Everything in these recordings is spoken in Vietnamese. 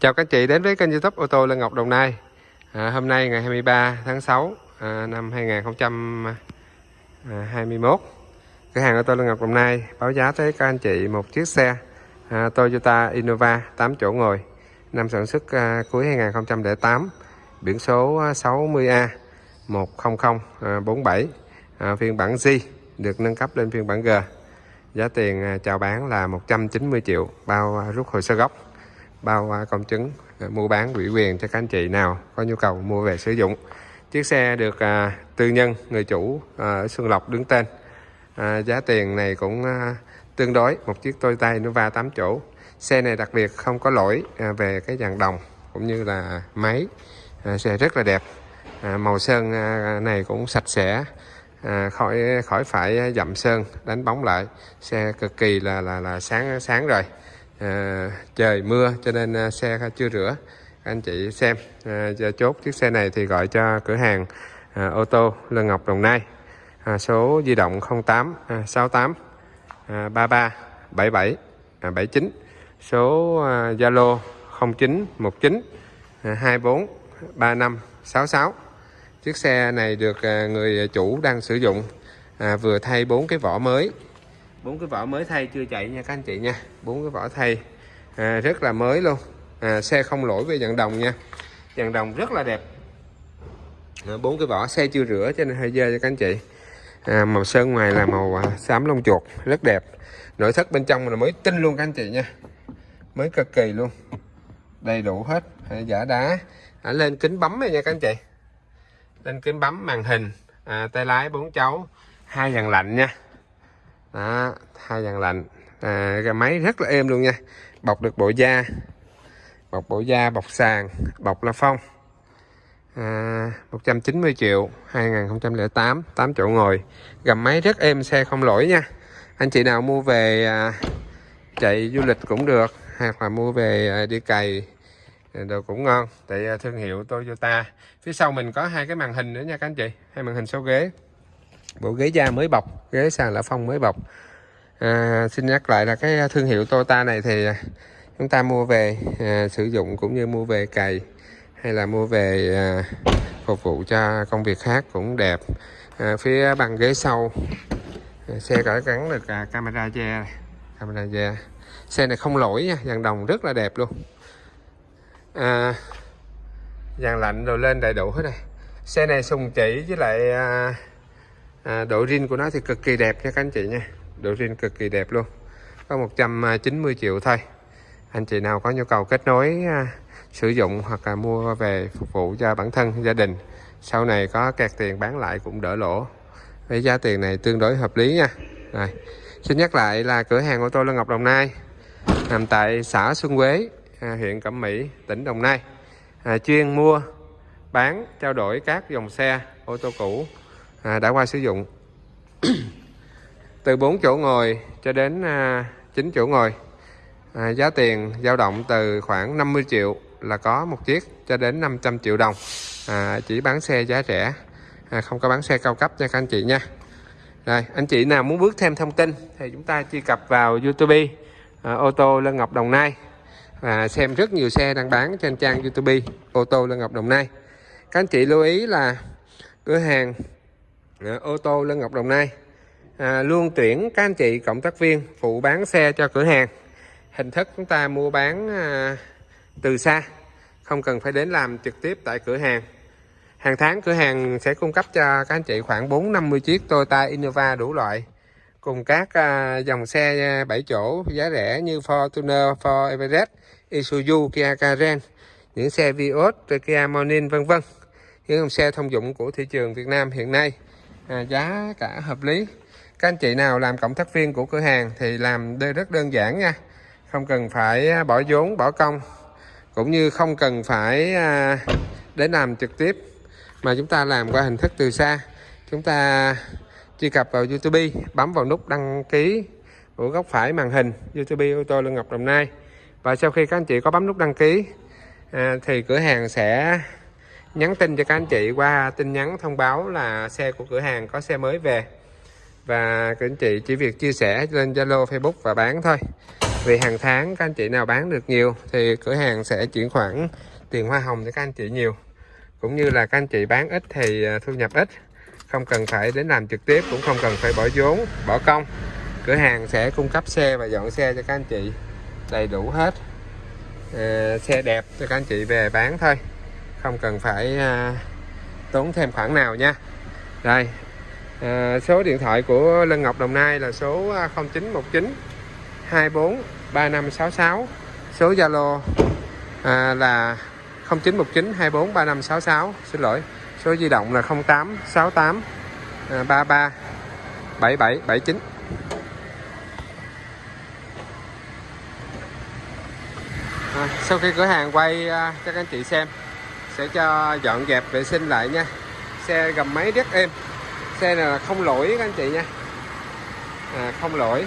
Chào các chị đến với kênh youtube ô tô Lân Ngọc Đồng Nai. À, Hôm nay ngày 23 tháng 6 à, năm 2021 à, Cửa hàng ô tô Lân Ngọc Đồng Nai báo giá tới các anh chị một chiếc xe à, Toyota Innova 8 chỗ ngồi Năm sản xuất à, cuối 2008 Biển số à, 60A 10047 à, à, Phiên bản G được nâng cấp lên phiên bản G. Giá tiền chào bán là 190 triệu bao rút hồ sơ gốc bao công chứng mua bán ủy quyền cho các anh chị nào có nhu cầu mua về sử dụng. Chiếc xe được à, tư nhân người chủ à, ở Xuân Lộc đứng tên. À, giá tiền này cũng à, tương đối một chiếc Toyota Innova 8 chỗ. Xe này đặc biệt không có lỗi à, về cái dàn đồng cũng như là máy. À, xe rất là đẹp. À, màu sơn à, này cũng sạch sẽ à, khỏi khỏi phải à, dậm sơn đánh bóng lại. Xe cực kỳ là là là sáng sáng rồi à, trời mưa cho nên à, xe chưa rửa. Anh chị xem à, chốt chiếc xe này thì gọi cho cửa hàng à, ô tô Lân Ngọc Đồng Nai. À, số di động 08 à, 68 à, 33 77 à, 79 số à, Zalo à, 0919 à, 24 35 66 chiếc xe này được à, người chủ đang sử dụng à, vừa thay bốn cái vỏ mới bốn cái vỏ mới thay chưa chạy nha các anh chị nha. Bốn cái vỏ thay. À, rất là mới luôn. À, xe không lỗi về dàn đồng nha. Dàn đồng rất là đẹp. À, bốn cái vỏ xe chưa rửa cho nên hơi dơ cho các anh chị. À, màu sơn ngoài là màu à, xám lông chuột. Rất đẹp. Nội thất bên trong là mới tinh luôn các anh chị nha. Mới cực kỳ luôn. Đầy đủ hết. À, giả đá. À, lên kính bấm này nha các anh chị. Lên kính bấm màn hình. À, tay lái bốn cháu. Hai dàn lạnh nha đó hai dàn lạnh. À, cái máy rất là êm luôn nha. Bọc được bộ da. Bọc bộ da bọc sàn bọc la phong. À, 190 triệu 2008 8 chỗ ngồi. Gầm máy rất êm xe không lỗi nha. Anh chị nào mua về à, chạy du lịch cũng được hoặc là mua về à, đi cày à, đồ cũng ngon. Tại à, thương hiệu Toyota. Phía sau mình có hai cái màn hình nữa nha các anh chị hai màn hình số ghế bộ ghế da mới bọc ghế sàn lã phong mới bọc. À, xin nhắc lại là cái thương hiệu Toyota này thì à, chúng ta mua về à, sử dụng cũng như mua về cày hay là mua về à, phục vụ cho công việc khác cũng đẹp. À, phía bằng ghế sau à, xe cỡ gắn được à, camera che camera che. Xe này không lỗi nha dàn đồng rất là đẹp luôn. À, dàn lạnh rồi lên đầy đủ hết này xe này sùng chỉ với lại à, à, độ rin của nó thì cực kỳ đẹp nha các anh chị nha. Độ rin cực kỳ đẹp luôn. Có 190 triệu thôi. Anh chị nào có nhu cầu kết nối à, sử dụng hoặc là mua về phục vụ cho bản thân gia đình sau này có kẹt tiền bán lại cũng đỡ lỗ. Với giá tiền này tương đối hợp lý nha. Rồi xin nhắc lại là cửa hàng ô tô Lân Ngọc Đồng Nai nằm tại xã Xuân Quế à, huyện Cẩm Mỹ tỉnh Đồng Nai. À, chuyên mua bán trao đổi các dòng xe ô tô cũ à, đã qua sử dụng. Từ 4 chỗ ngồi cho đến à, 9 chỗ ngồi. À, giá tiền dao động từ khoảng 50 triệu là có một chiếc cho đến 500 triệu đồng. À, chỉ bán xe giá rẻ. À, không có bán xe cao cấp nha các anh chị nha. Rồi anh chị nào muốn bước thêm thông tin thì chúng ta truy cập vào YouTube à, ô tô Lân Ngọc Đồng Nai. Và xem rất nhiều xe đang bán trên trang YouTube ô tô Lân Ngọc Đồng Nai. Các anh chị lưu ý là cửa hàng à, ô tô Lân Ngọc Đồng Nai. À, luôn tuyển các anh chị cộng tác viên phụ bán xe cho cửa hàng. Hình thức chúng ta mua bán à, từ xa không cần phải đến làm trực tiếp tại cửa hàng. Hàng tháng cửa hàng sẽ cung cấp cho các anh chị khoảng 450 chiếc Toyota Innova đủ loại cùng các à, dòng xe à, 7 chỗ giá rẻ như Fortuner, Ford Everest, Isuzu, Kia karen những xe Vios, Kia Morning vân vân. Những dòng xe thông dụng của thị trường Việt Nam hiện nay à, giá cả hợp lý. Các anh chị nào làm cộng tác viên của cửa hàng thì làm rất đơn giản nha. Không cần phải à, bỏ vốn bỏ công. Cũng như không cần phải à, đến làm trực tiếp mà chúng ta làm qua hình thức từ xa. Chúng ta truy cập vào YouTube bấm vào nút đăng ký ở góc phải màn hình YouTube ô tô Lương Ngọc Đồng Nai. Và sau khi các anh chị có bấm nút đăng ký à, thì cửa hàng sẽ nhắn tin cho các anh chị qua tin nhắn thông báo là xe của cửa hàng có xe mới về. Và các anh chị chỉ việc chia sẻ lên Zalo Facebook và bán thôi. Vì hàng tháng các anh chị nào bán được nhiều thì cửa hàng sẽ chuyển khoản tiền hoa hồng cho các anh chị nhiều. Cũng như là các anh chị bán ít thì à, thu nhập ít. Không cần phải đến làm trực tiếp cũng không cần phải bỏ vốn bỏ công. Cửa hàng sẽ cung cấp xe và dọn xe cho các anh chị đầy đủ hết. À, xe đẹp cho các anh chị về bán thôi không cần phải à, tốn thêm khoản nào nha. Đây à, số điện thoại của Lân Ngọc Đồng Nai là số 0919 24 3566 số Zalo à, là 0919 24 3566 xin lỗi số di động là 08 68 33 77 79 à, sau khi cửa hàng quay à, cho các anh chị xem sẽ cho dọn dẹp vệ sinh lại nha. Xe gầm máy rất êm. Xe này là không lỗi các anh chị nha. À, không lỗi.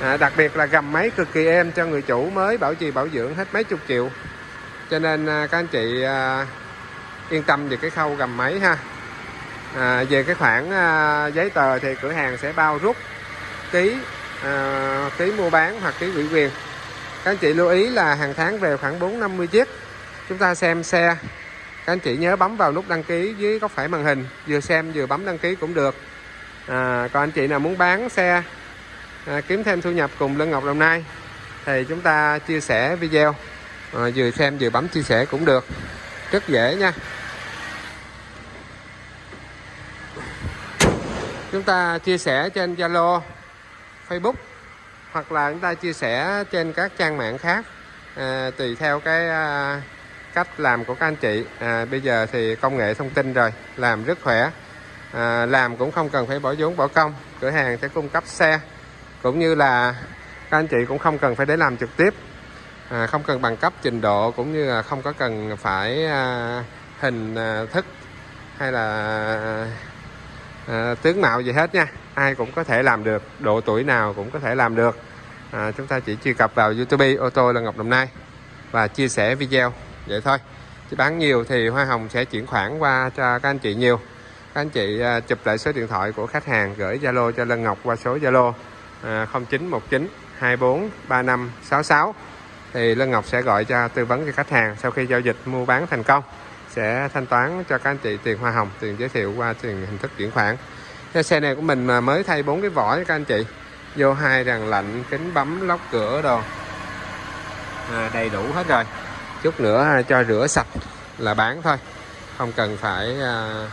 À, đặc biệt là gầm máy cực kỳ êm cho người chủ mới bảo trì bảo dưỡng hết mấy chục triệu. Cho nên à, các anh chị à, yên tâm về cái khâu gầm máy ha. À, về cái khoản à, giấy tờ thì cửa hàng sẽ bao rút ký à, ký mua bán hoặc ký ủy quyền. Các anh chị lưu ý là hàng tháng về khoảng 450 chiếc. Chúng ta xem xe các anh chị nhớ bấm vào nút đăng ký dưới góc phải màn hình vừa xem vừa bấm đăng ký cũng được. À, còn anh chị nào muốn bán xe à, kiếm thêm thu nhập cùng Lân Ngọc Đồng Nai thì chúng ta chia sẻ video. À, vừa xem vừa bấm chia sẻ cũng được. Rất dễ nha. Chúng ta chia sẻ trên Zalo Facebook hoặc là chúng ta chia sẻ trên các trang mạng khác à, tùy theo cái à, cách làm của các anh chị. À, bây giờ thì công nghệ thông tin rồi làm rất khỏe. À, làm cũng không cần phải bỏ vốn bỏ công. Cửa hàng sẽ cung cấp xe cũng như là các anh chị cũng không cần phải để làm trực tiếp. À, không cần bằng cấp trình độ cũng như là không có cần phải à, hình à, thức hay là à, tướng mạo gì hết nha. Ai cũng có thể làm được độ tuổi nào cũng có thể làm được. À, chúng ta chỉ truy cập vào YouTube ô tô là Ngọc Đồng Nai và chia sẻ video vậy thôi. Chứ bán nhiều thì hoa hồng sẽ chuyển khoản qua cho các anh chị nhiều. Các anh chị à, chụp lại số điện thoại của khách hàng gửi Zalo cho Lân Ngọc qua số Zalo 0919 24 35 66 thì Lân Ngọc sẽ gọi cho tư vấn cho khách hàng sau khi giao dịch mua bán thành công. Sẽ thanh toán cho các anh chị tiền hoa hồng tiền giới thiệu qua tiền hình thức chuyển khoản. Cái xe này của mình mà mới thay bốn cái vỏ cho các anh chị. Vô hai đàn lạnh kính bấm lóc cửa đồ. À, đầy đủ hết rồi chút nữa cho rửa sạch là bán thôi. Không cần phải à,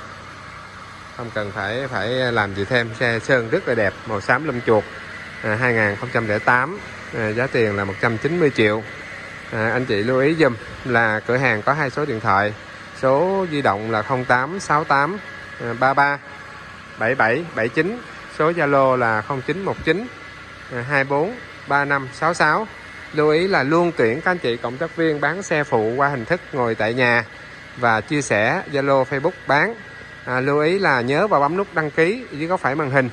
không cần phải phải làm gì thêm. Xe sơn rất là đẹp màu xám lâm chuột à, 2008 à, giá tiền là 190 triệu. À, anh chị lưu ý dùm là cửa hàng có hai số điện thoại số di động là 0868 33 77 79 số Zalo là 0919 24 35 66 lưu ý là luôn tuyển các anh chị cộng tác viên bán xe phụ qua hình thức ngồi tại nhà và chia sẻ Zalo Facebook bán. À, lưu ý là nhớ vào bấm nút đăng ký dưới góc phải màn hình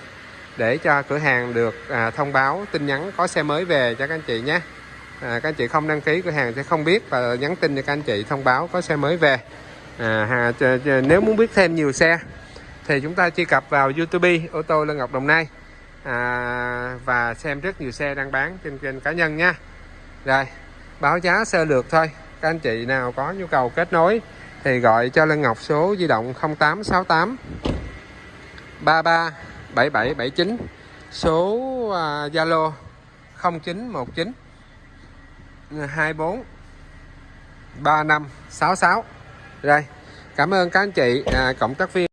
để cho cửa hàng được à, thông báo tin nhắn có xe mới về cho các anh chị nhé. À, các anh chị không đăng ký cửa hàng sẽ không biết và nhắn tin cho các anh chị thông báo có xe mới về. À, nếu muốn biết thêm nhiều xe thì chúng ta truy cập vào YouTube ô tô Lân Ngọc Đồng Nai. À, và xem rất nhiều xe đang bán trên kênh cá nhân nha rồi báo giá sơ lược thôi. Các anh chị nào có nhu cầu kết nối thì gọi cho Lân Ngọc số di động 0868 33 7779 số à, Zalo à, 0919 24 3566 rồi cảm ơn các anh chị à, cộng tác viên.